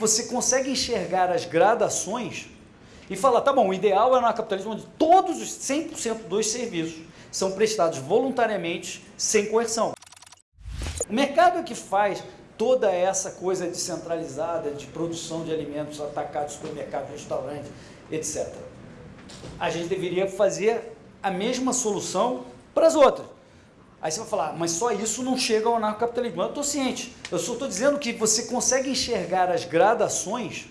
Você consegue enxergar as gradações e falar, tá bom, o ideal é no capitalismo onde todos os 100% dos serviços são prestados voluntariamente, sem coerção. O mercado é que faz toda essa coisa descentralizada de produção de alimentos atacados pelo mercado, restaurante, etc. A gente deveria fazer a mesma solução para as outras. Aí você vai falar, mas só isso não chega ao anarcocapitalismo. Eu estou ciente. Eu só estou dizendo que você consegue enxergar as gradações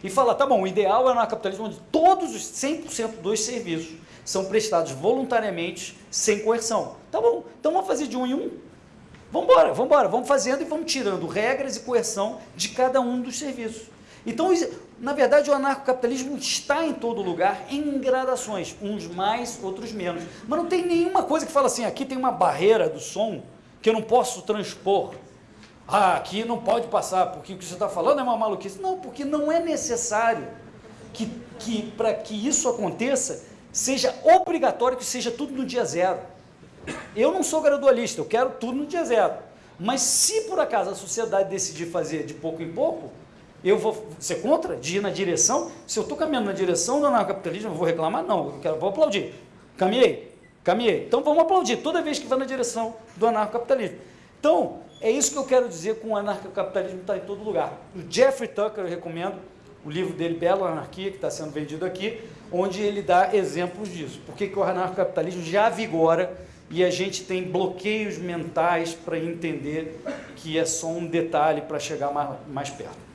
e falar, tá bom, o ideal é o anarcocapitalismo onde todos os 100% dos serviços são prestados voluntariamente, sem coerção. Tá bom, então vamos fazer de um em um. Vamos embora, vamos embora, vamos fazendo e vamos tirando regras e coerção de cada um dos serviços. Então, na verdade, o anarcocapitalismo está em todo lugar, em gradações, uns mais, outros menos. Mas não tem nenhuma coisa que fala assim, aqui tem uma barreira do som que eu não posso transpor. Ah, aqui não pode passar, porque o que você está falando é uma maluquice. Não, porque não é necessário que, que para que isso aconteça, seja obrigatório que seja tudo no dia zero. Eu não sou gradualista, eu quero tudo no dia zero. Mas se por acaso a sociedade decidir fazer de pouco em pouco, eu vou ser contra de ir na direção? Se eu estou caminhando na direção do anarcocapitalismo, eu vou reclamar? Não, eu quero, vou aplaudir. Caminhei, caminhei. Então vamos aplaudir toda vez que vai na direção do anarcocapitalismo. Então, é isso que eu quero dizer com o anarcocapitalismo está em todo lugar. O Jeffrey Tucker, eu recomendo, o livro dele, Belo Anarquia, que está sendo vendido aqui, onde ele dá exemplos disso. Por que, que o anarcocapitalismo já vigora e a gente tem bloqueios mentais para entender que é só um detalhe para chegar mais, mais perto.